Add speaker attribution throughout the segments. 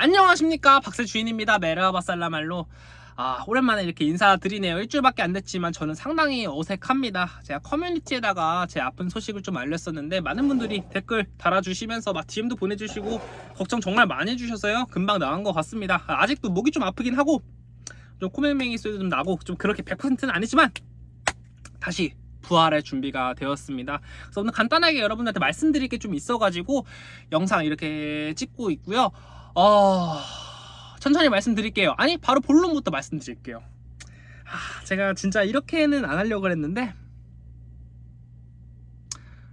Speaker 1: 안녕하십니까. 박세 주인입니다. 메르하바살라말로. 아 오랜만에 이렇게 인사드리네요. 일주일밖에 안 됐지만 저는 상당히 어색합니다. 제가 커뮤니티에다가 제 아픈 소식을 좀 알렸었는데 많은 분들이 댓글 달아주시면서 막 DM도 보내주시고 걱정 정말 많이 해주셔서요. 금방 나은 것 같습니다. 아, 아직도 목이 좀 아프긴 하고 좀 코맹맹이 소리도 좀 나고 좀 그렇게 100%는 아니지만 다시 부활의 준비가 되었습니다. 그래서 오늘 간단하게 여러분들한테 말씀드릴 게 좀 있어가지고 영상 이렇게 찍고 있고요. 어... 천천히 말씀드릴게요. 아니 바로 본론부터 말씀드릴게요. 아, 제가 진짜 이렇게는 안 하려고 했는데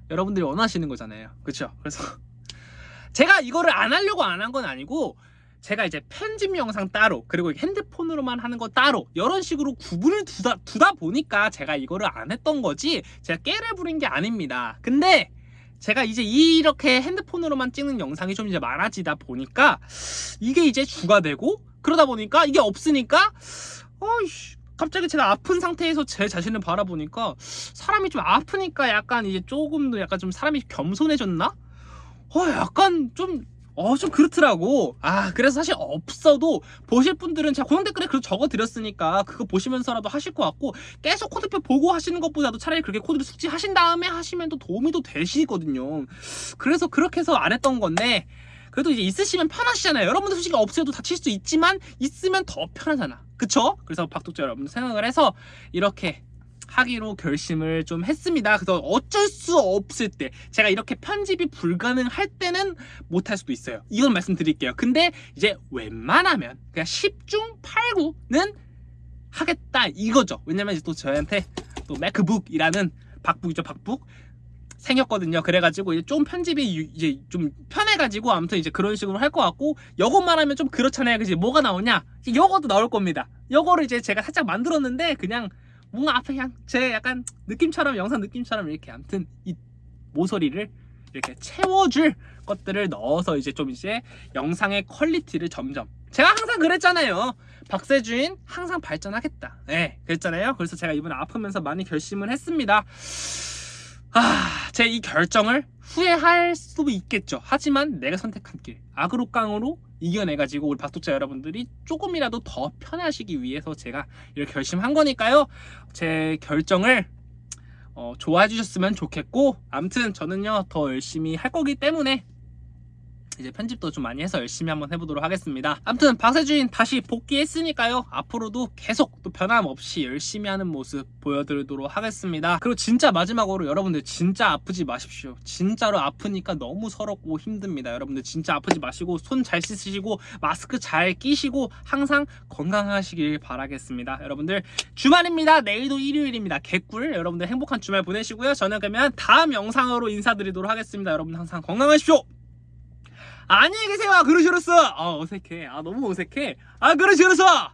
Speaker 1: 여러분들이 원하시는 거잖아요. 그렇죠? 그래서 제가 이거를 안 하려고 안 한 건 아니고 제가 이제 편집 영상 따로 그리고 핸드폰으로만 하는 거 따로 이런 식으로 구분을 두다, 두다 보니까 제가 이거를 안 했던 거지 제가 깨를 부린 게 아닙니다 근데 제가 이제 이렇게 핸드폰으로만 찍는 영상이 좀 이제 많아지다 보니까 이게 이제 주가 되고 그러다 보니까 이게 없으니까 어이씨 갑자기 제가 아픈 상태에서 제 자신을 바라보니까 사람이 좀 아프니까 약간 이제 조금 더 약간 좀 사람이 겸손해졌나? 어 약간 좀 어 좀 그렇더라고. 아 그래서 사실 없어도 보실 분들은 제가 고정 댓글에 그렇게 적어드렸으니까 그거 보시면서라도 하실 것 같고 계속 코드표 보고 하시는 것보다도 차라리 그렇게 코드를 숙지하신 다음에 하시면 또 도움이 또 되시거든요. 그래서 그렇게 해서 안 했던 건데 그래도 이제 있으시면 편하시잖아요. 여러분들 솔직히 없어도 다칠 수 있지만 있으면 더 편하잖아. 그쵸? 그래서 박독자 여러분들 생각을 해서 이렇게 하기로 결심을 좀 했습니다. 그래서 어쩔 수 없을 때 제가 이렇게 편집이 불가능할 때는 못할 수도 있어요. 이건 말씀드릴게요. 근데 이제 웬만하면 그냥 10중 8구는 하겠다 이거죠. 왜냐면 이제 또 저한테 또 맥북이라는 박북이죠 박북 생겼거든요. 그래가지고 이제 좀 편집이 유- 이제 좀 편해가지고 아무튼 이제 그런 식으로 할 것 같고 여것만 하면 좀 그렇잖아요. 그지? 뭐가 나오냐? 이제 여거도 나올 겁니다. 여거를 이제 제가 살짝 만들었는데 그냥 뭔가 앞에 그냥 제 약간 느낌처럼 영상 느낌처럼 이렇게 아무튼 이 모서리를 이렇게 채워줄 것들을 넣어서 이제 좀 이제 영상의 quality를 점점. 제가 항상 그랬잖아요. 박세주인 항상 발전하겠다. 네 그랬잖아요. 그래서 제가 이번에 아프면서 많이 결심을 했습니다. 아, 제 이 결정을 후회할 수도 있겠죠. 하지만 내가 선택한 길, 악으로 깡으로 이겨내가지고 우리 박독자 여러분들이 조금이라도 더 편하시기 위해서 제가 이렇게 결심한 거니까요. 제 결정을 어, 좋아해 주셨으면 좋겠고, 아무튼 저는요 더 열심히 할 거기 때문에 이제 편집도 좀 많이 해서 열심히 한번 해보도록 하겠습니다. 아무튼 박세주인 다시 복귀했으니까요. 앞으로도 계속 또 변함없이 열심히 하는 모습 보여드리도록 하겠습니다. 그리고 진짜 마지막으로 여러분들 진짜 아프지 마십시오. 진짜로 아프니까 너무 서럽고 힘듭니다. 여러분들 진짜 아프지 마시고 손 잘 씻으시고 마스크 잘 끼시고 항상 건강하시길 바라겠습니다. 여러분들 주말입니다. 내일도 일요일입니다. 개꿀. 여러분들 행복한 주말 보내시고요. 저는 그러면 다음 영상으로 인사드리도록 하겠습니다. 여러분 항상 건강하십시오. 안녕히 계세요. 그러시로서. 아 어색해. 아 너무 어색해. 아 그러시로서.